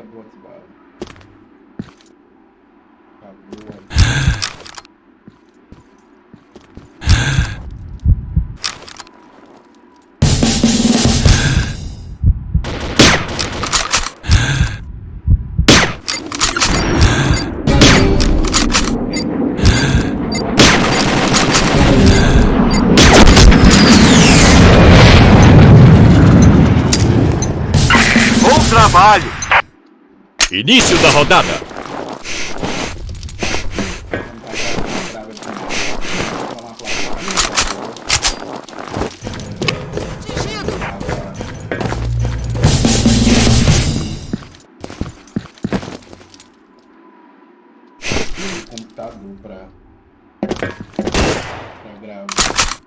Acabou as balas. Acabou. Trabalho! Início da rodada. Computador pra, pra gravar.